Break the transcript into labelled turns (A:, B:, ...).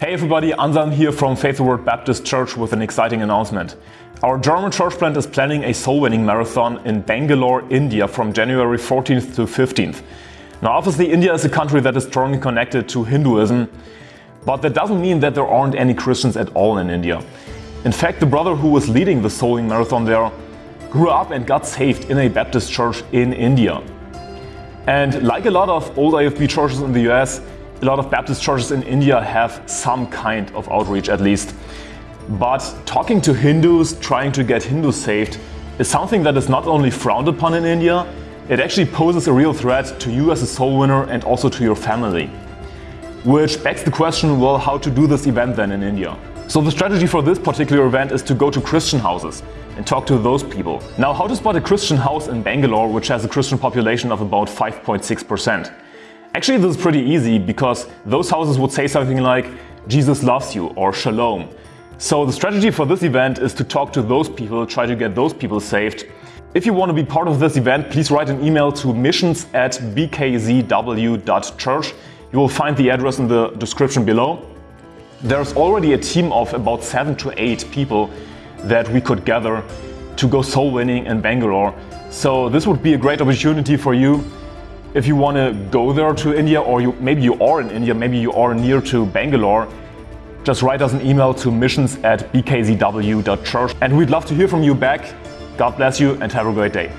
A: Hey everybody, Anselm here from Faithful Word Baptist Church with an exciting announcement. Our German church plant is planning a soul winning marathon in Bangalore, India from January 14th to 15th. Now obviously India is a country that is strongly connected to Hinduism, but that doesn't mean that there aren't any Christians at all in India. In fact, the brother who was leading the soul winning marathon there grew up and got saved in a Baptist church in India. And like a lot of old IFB churches in the US, a lot of Baptist churches in India have some kind of outreach at least. But talking to Hindus, trying to get Hindus saved, is something that is not only frowned upon in India, it actually poses a real threat to you as a soul winner and also to your family. Which begs the question, well, how to do this event then in India? So the strategy for this particular event is to go to Christian houses and talk to those people. Now, how to spot a Christian house in Bangalore, which has a Christian population of about 5.6%? Actually, this is pretty easy because those houses would say something like, Jesus loves you or Shalom. So the strategy for this event is to talk to those people, try to get those people saved. If you want to be part of this event, please write an email to missions at bkzw.church. You will find the address in the description below. There's already a team of about seven to eight people that we could gather to go soul winning in Bangalore. So this would be a great opportunity for you if you want to go there to India or you, maybe you are in India, maybe you are near to Bangalore, just write us an email to missions at bkzw.church and we'd love to hear from you back. God bless you and have a great day.